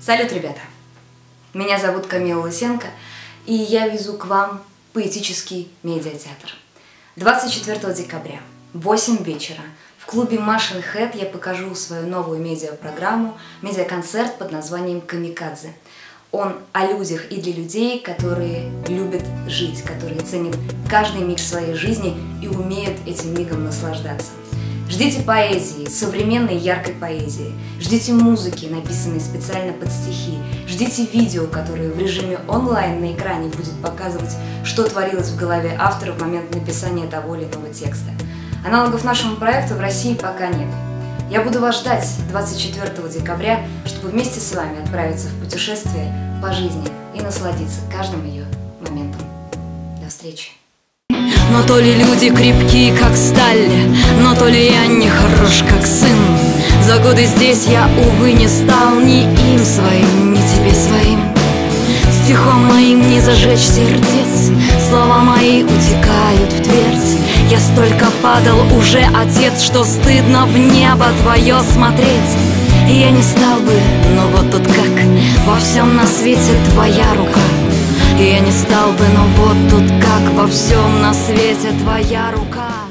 Салют, ребята! Меня зовут Камила Лысенко, и я везу к вам поэтический медиатеатр. 24 декабря, 8 вечера, в клубе Машин Хэт я покажу свою новую медиапрограмму, медиаконцерт под названием «Камикадзе». Он о людях и для людей, которые любят жить, которые ценят каждый миг своей жизни и умеют этим мигом наслаждаться. Ждите поэзии, современной яркой поэзии. Ждите музыки, написанной специально под стихи. Ждите видео, которое в режиме онлайн на экране будет показывать, что творилось в голове автора в момент написания того или иного текста. Аналогов нашему проекту в России пока нет. Я буду вас ждать 24 декабря, чтобы вместе с вами отправиться в путешествие по жизни и насладиться каждым ее моментом. До встречи! Но то ли люди крепки, как сталь то ли я не хорош, как сын? За годы здесь я, увы, не стал Ни им своим, ни тебе своим. Стихом моим не зажечь сердец Слова мои утекают в твердь Я столько падал уже, отец Что стыдно в небо твое смотреть. И я не стал бы, но вот тут как Во всем на свете твоя рука. И я не стал бы, но вот тут как во всем на свете твоя рука